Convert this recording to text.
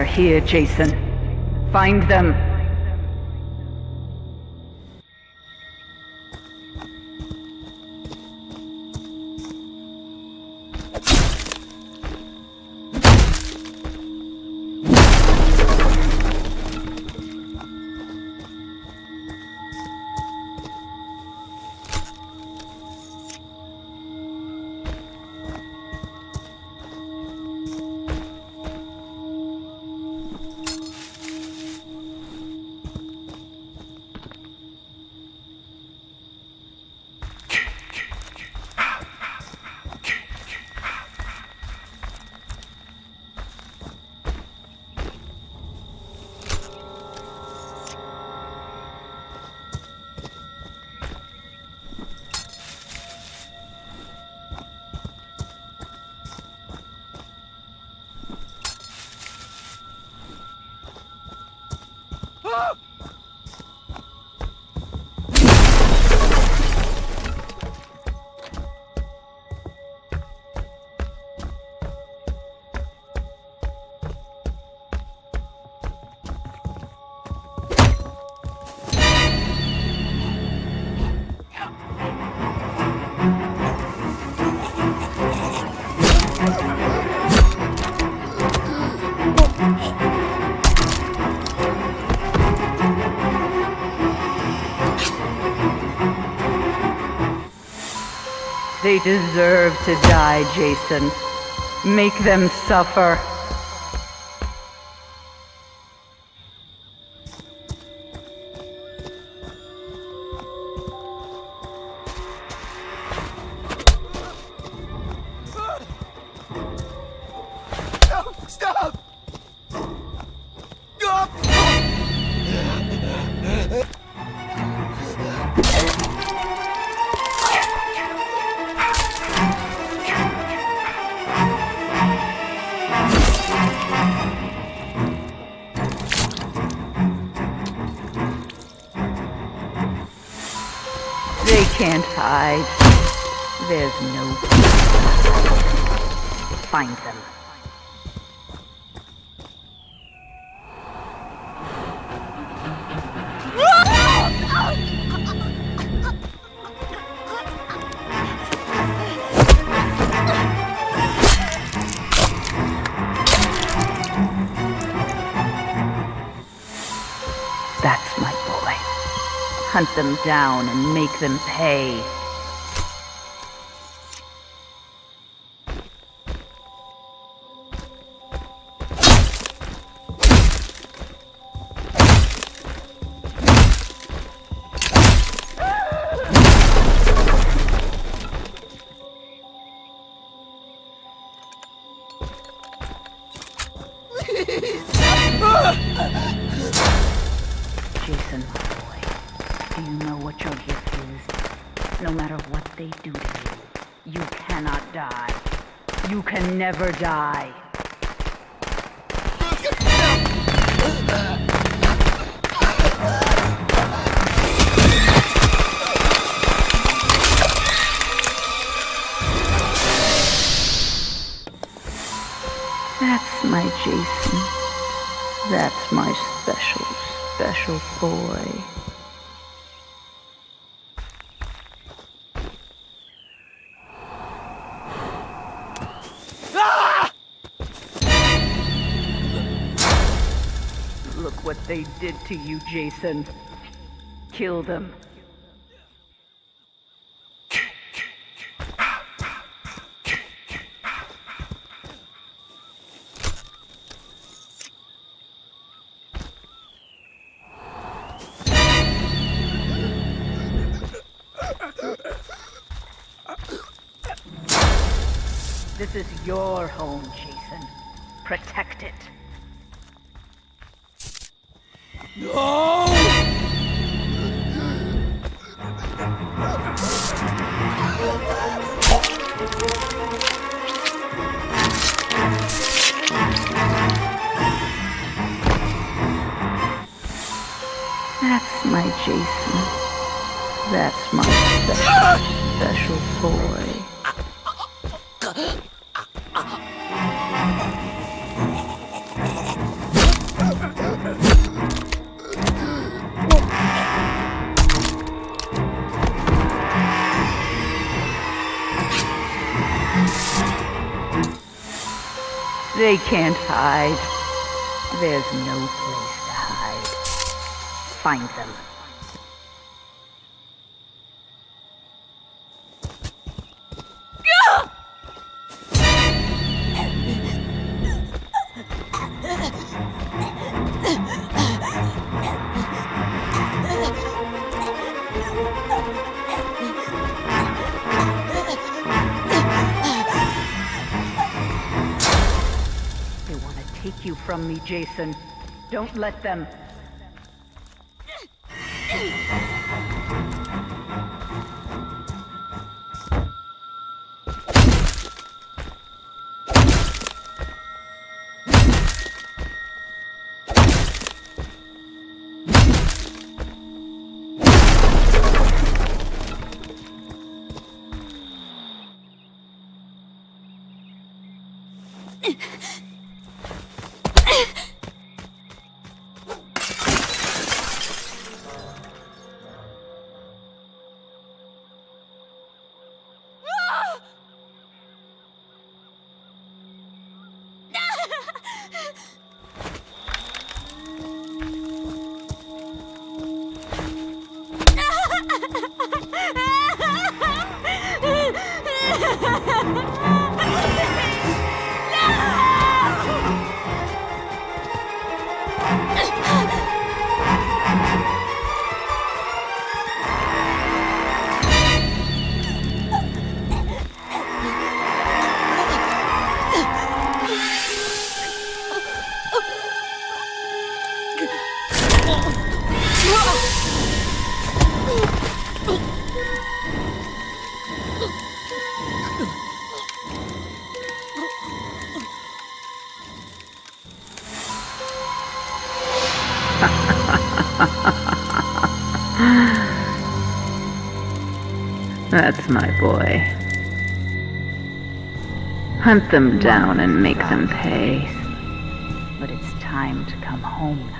They're here, Jason. Find them. They deserve to die, Jason. Make them suffer. Can't hide. There's no... Find them. Hunt them down and make them pay. Jason, you know what your gift is? No matter what they do to you, you cannot die. You can never die. That's my Jason. That's my special, special boy. Look what they did to you, Jason. Kill them. This is your home, Jason. Protect it. No! That's my Jason. That's my special, special boy. They can't hide. There's no place to hide. Find them. From me, Jason. Don't let them. Ha ha ha! That's my boy. Hunt them down and make them pay. But it's time to come home now.